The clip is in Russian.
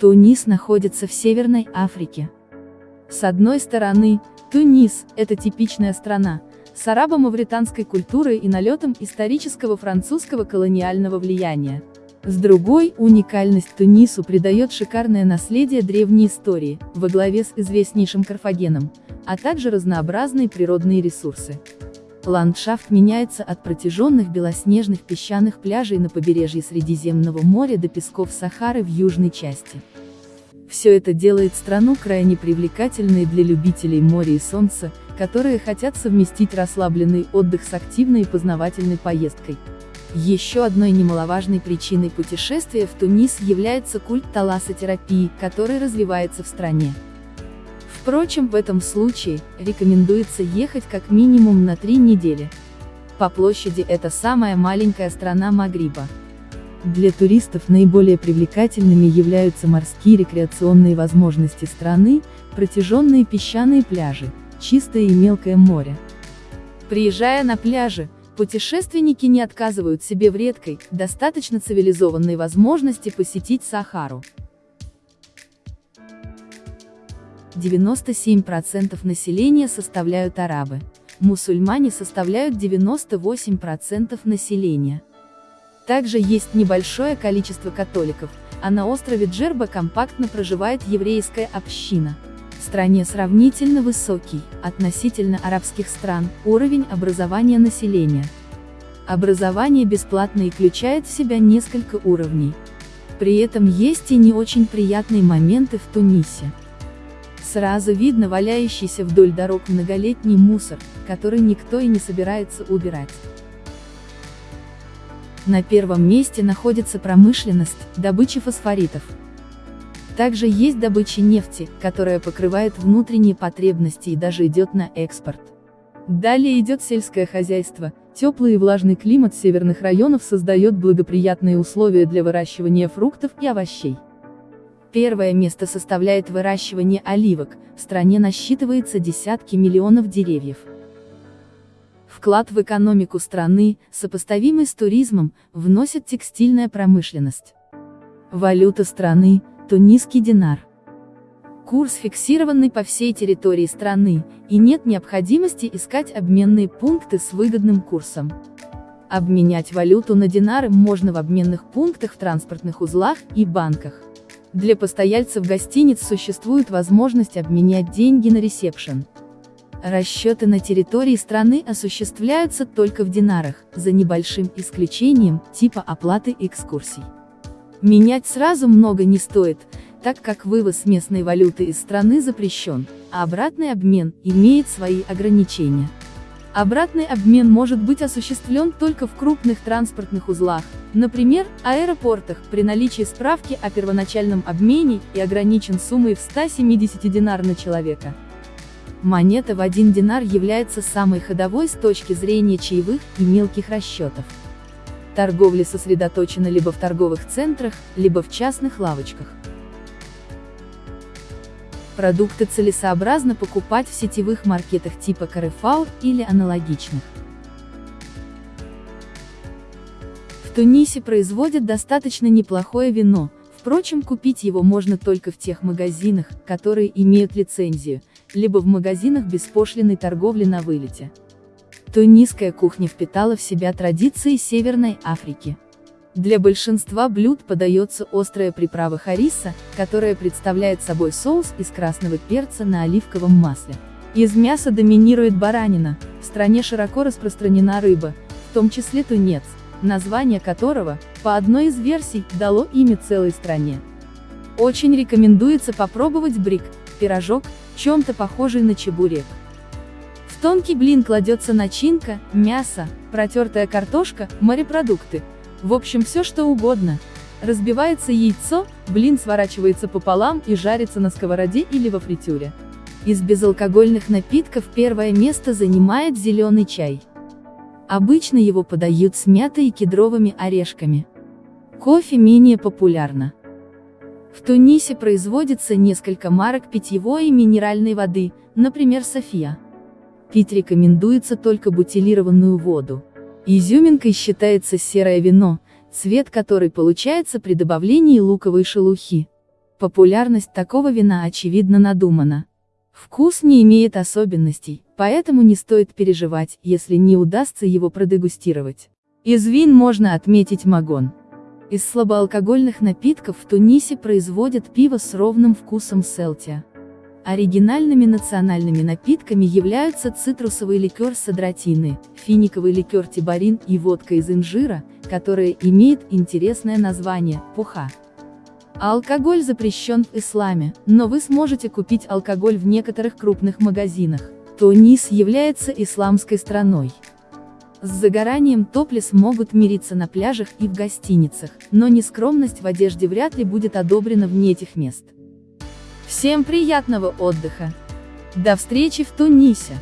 Тунис находится в Северной Африке. С одной стороны, Тунис – это типичная страна, с арабо-мавританской культурой и налетом исторического французского колониального влияния. С другой, уникальность Тунису придает шикарное наследие древней истории, во главе с известнейшим Карфагеном, а также разнообразные природные ресурсы. Ландшафт меняется от протяженных белоснежных песчаных пляжей на побережье Средиземного моря до песков Сахары в южной части. Все это делает страну крайне привлекательной для любителей моря и солнца, которые хотят совместить расслабленный отдых с активной и познавательной поездкой. Еще одной немаловажной причиной путешествия в Тунис является культ талассотерапии, который развивается в стране. Впрочем, в этом случае, рекомендуется ехать как минимум на три недели. По площади это самая маленькая страна Магриба. Для туристов наиболее привлекательными являются морские рекреационные возможности страны, протяженные песчаные пляжи, чистое и мелкое море. Приезжая на пляжи, путешественники не отказывают себе в редкой, достаточно цивилизованной возможности посетить Сахару. 97% населения составляют арабы. Мусульмане составляют 98% населения. Также есть небольшое количество католиков, а на острове Джерба компактно проживает еврейская община. В стране сравнительно высокий, относительно арабских стран, уровень образования населения. Образование бесплатно и включает в себя несколько уровней. При этом есть и не очень приятные моменты в Тунисе. Сразу видно валяющийся вдоль дорог многолетний мусор, который никто и не собирается убирать. На первом месте находится промышленность, добыча фосфоритов. Также есть добыча нефти, которая покрывает внутренние потребности и даже идет на экспорт. Далее идет сельское хозяйство, теплый и влажный климат северных районов создает благоприятные условия для выращивания фруктов и овощей. Первое место составляет выращивание оливок, в стране насчитывается десятки миллионов деревьев. Вклад в экономику страны, сопоставимый с туризмом, вносит текстильная промышленность. Валюта страны – тунисский динар. Курс фиксированный по всей территории страны, и нет необходимости искать обменные пункты с выгодным курсом. Обменять валюту на динары можно в обменных пунктах в транспортных узлах и банках. Для постояльцев гостиниц существует возможность обменять деньги на ресепшн. Расчеты на территории страны осуществляются только в динарах, за небольшим исключением, типа оплаты экскурсий. Менять сразу много не стоит, так как вывоз местной валюты из страны запрещен, а обратный обмен имеет свои ограничения. Обратный обмен может быть осуществлен только в крупных транспортных узлах, например, аэропортах, при наличии справки о первоначальном обмене и ограничен суммой в 170 динар на человека. Монета в 1 динар является самой ходовой с точки зрения чаевых и мелких расчетов. Торговля сосредоточена либо в торговых центрах, либо в частных лавочках. Продукты целесообразно покупать в сетевых маркетах типа Carrefour или аналогичных. В Тунисе производят достаточно неплохое вино, впрочем купить его можно только в тех магазинах, которые имеют лицензию, либо в магазинах беспошлиной торговли на вылете. Тунисская кухня впитала в себя традиции Северной Африки. Для большинства блюд подается острая приправа хариса, которая представляет собой соус из красного перца на оливковом масле. Из мяса доминирует баранина, в стране широко распространена рыба, в том числе тунец, название которого, по одной из версий, дало имя целой стране. Очень рекомендуется попробовать брик, пирожок, чем-то похожий на чебурек. В тонкий блин кладется начинка, мясо, протертая картошка, морепродукты, в общем все что угодно. Разбивается яйцо, блин сворачивается пополам и жарится на сковороде или во фритюре. Из безалкогольных напитков первое место занимает зеленый чай. Обычно его подают с мятой и кедровыми орешками. Кофе менее популярно. В Тунисе производится несколько марок питьевой и минеральной воды, например София. Пить рекомендуется только бутилированную воду. Изюминкой считается серое вино, цвет которой получается при добавлении луковой шелухи. Популярность такого вина очевидно надумана. Вкус не имеет особенностей, поэтому не стоит переживать, если не удастся его продегустировать. Из вин можно отметить магон. Из слабоалкогольных напитков в Тунисе производят пиво с ровным вкусом селтия. Оригинальными национальными напитками являются цитрусовый ликер садротины, финиковый ликер тибарин и водка из инжира, которая имеет интересное название – пуха. Алкоголь запрещен в исламе, но вы сможете купить алкоголь в некоторых крупных магазинах. Тунис является исламской страной. С загоранием топлес могут мириться на пляжах и в гостиницах, но нескромность в одежде вряд ли будет одобрена вне этих мест. Всем приятного отдыха! До встречи в Тунисе!